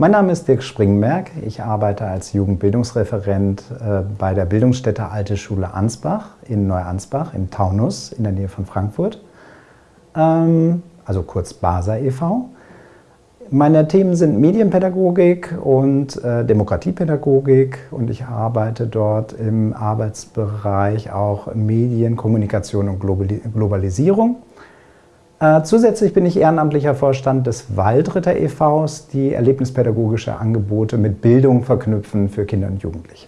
Mein Name ist Dirk Springberg. Ich arbeite als Jugendbildungsreferent äh, bei der Bildungsstätte Alte Schule Ansbach in Neuansbach im Taunus in der Nähe von Frankfurt, ähm, also kurz BASA e.V. Meine Themen sind Medienpädagogik und äh, Demokratiepädagogik und ich arbeite dort im Arbeitsbereich auch Medien, Kommunikation und Globalisierung. Äh, zusätzlich bin ich ehrenamtlicher Vorstand des Waldritter e.V.s, die erlebnispädagogische Angebote mit Bildung verknüpfen für Kinder und Jugendliche.